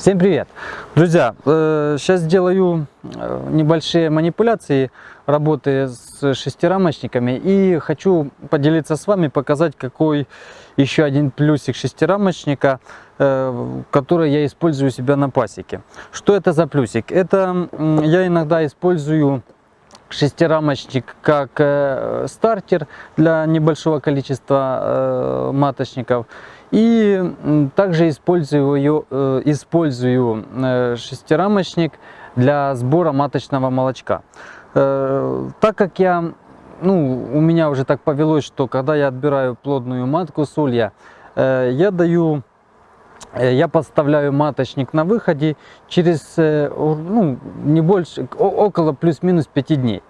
Всем привет! Друзья, э, сейчас сделаю э, небольшие манипуляции работы с шестирамочниками и хочу поделиться с вами, показать какой еще один плюсик шестирамочника, э, который я использую у себя на пасеке. Что это за плюсик? Это я иногда использую шестирамочник как э, стартер для небольшого количества э, маточников. И также использую, э, использую э, шестирамочник для сбора маточного молочка. Э, так как я, ну, у меня уже так повелось, что когда я отбираю плодную матку с улья, э, я даю я подставляю маточник на выходе через э, ну, не больше, около плюс-минус 5 дней.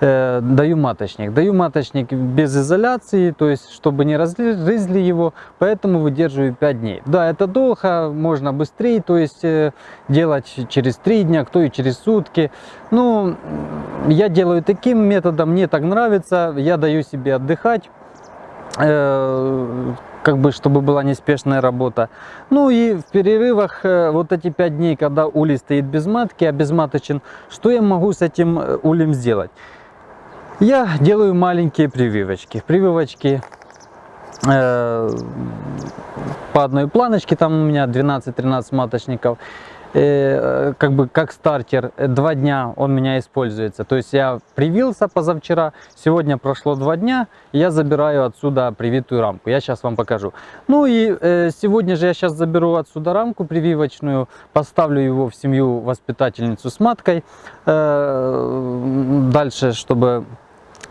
Э, даю маточник. Даю маточник без изоляции, то есть чтобы не разрезли его, поэтому выдерживаю 5 дней. Да, это долго, можно быстрее, то есть делать через 3 дня, кто и через сутки. Ну, я делаю таким методом, мне так нравится, я даю себе отдыхать как бы, чтобы была неспешная работа. Ну и в перерывах, э, вот эти пять дней, когда улей стоит без матки, обезматочен, что я могу с этим э, улем сделать? Я делаю маленькие прививочки. Прививочки э, по одной планочке, там у меня 12-13 маточников. Э, как бы как стартер, э, два дня он у меня используется. То есть я привился позавчера, сегодня прошло два дня, я забираю отсюда привитую рамку. Я сейчас вам покажу. Ну и э, сегодня же я сейчас заберу отсюда рамку прививочную, поставлю его в семью воспитательницу с маткой. Дальше, чтобы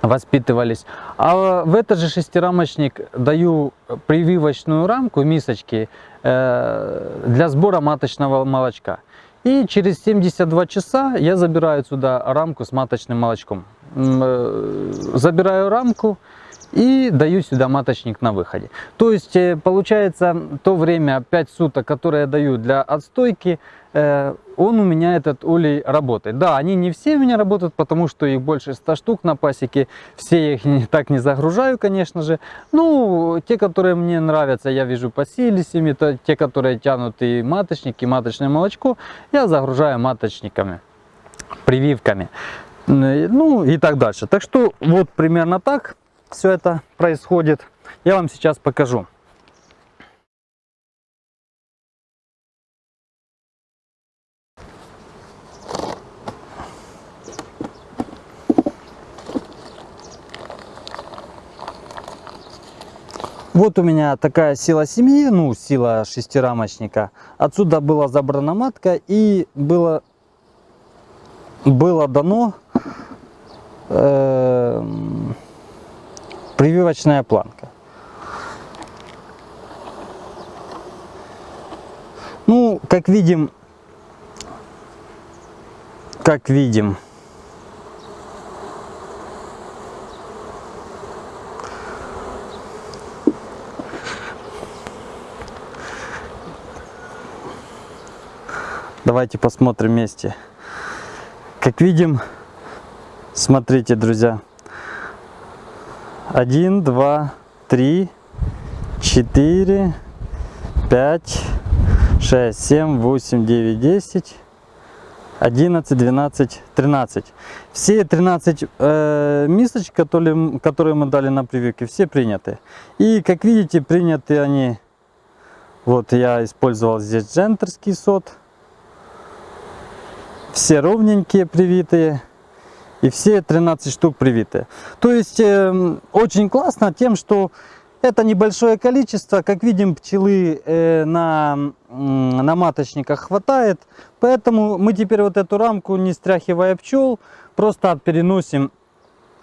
воспитывались. А в этот же шестирамочник даю прививочную рамку, мисочки, э, для сбора маточного молочка. И через 72 часа я забираю сюда рамку с маточным молочком. Э, забираю рамку, и даю сюда маточник на выходе. То есть э, получается то время 5 суток, которое я даю для отстойки, э, он у меня этот улей работает. Да, они не все у меня работают, потому что их больше 100 штук на пасеке. Все их так не загружаю, конечно же. Ну, те, которые мне нравятся, я вижу по силисями, то те, которые тянут и маточник, и маточное молочко, я загружаю маточниками, прививками. Ну и так дальше. Так что вот примерно так все это происходит, я вам сейчас покажу. Вот у меня такая сила семьи, ну сила шестирамочника. Отсюда была забрана матка и было, было дано э, прививочная планка. Ну, как видим, как видим, Давайте посмотрим вместе. Как видим, смотрите, друзья, один, два, три, четыре, пять, шесть, семь, восемь, девять, десять, одиннадцать, двенадцать, тринадцать. Все 13 э, мисочек, которые, которые мы дали на прививке, все приняты. И как видите, приняты они, вот я использовал здесь джентерский сот. Все ровненькие, привитые и все 13 штук привиты. То есть э, очень классно тем, что это небольшое количество, как видим, пчелы э, на, э, на маточниках хватает, поэтому мы теперь вот эту рамку, не стряхивая пчел, просто переносим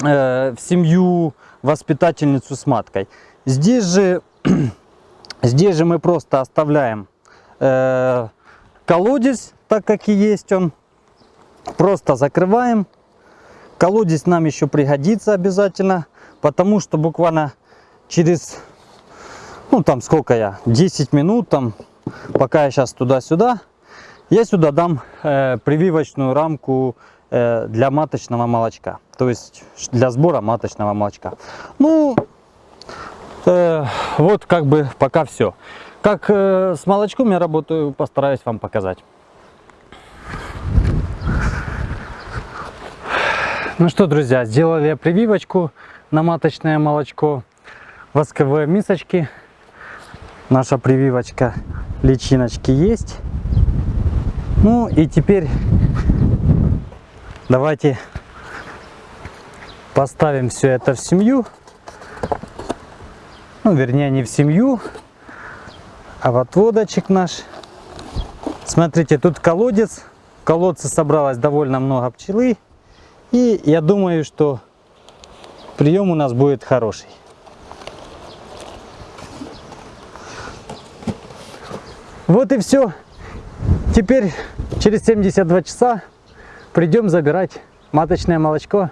э, в семью воспитательницу с маткой. Здесь же, здесь же мы просто оставляем э, колодец, так как и есть он, просто закрываем Колодец нам еще пригодится обязательно, потому что буквально через, ну там сколько я, 10 минут, там, пока я сейчас туда-сюда, я сюда дам э, прививочную рамку э, для маточного молочка, то есть для сбора маточного молочка. Ну, э, вот как бы пока все. Как э, с молочком я работаю, постараюсь вам показать. Ну что, друзья, сделали прививочку на маточное молочко. Восковые мисочки. Наша прививочка личиночки есть. Ну и теперь давайте поставим все это в семью. Ну, вернее, не в семью, а в отводочек наш. Смотрите, тут колодец. В колодце собралось довольно много пчелы. И я думаю, что прием у нас будет хороший. Вот и все. Теперь через 72 часа придем забирать маточное молочко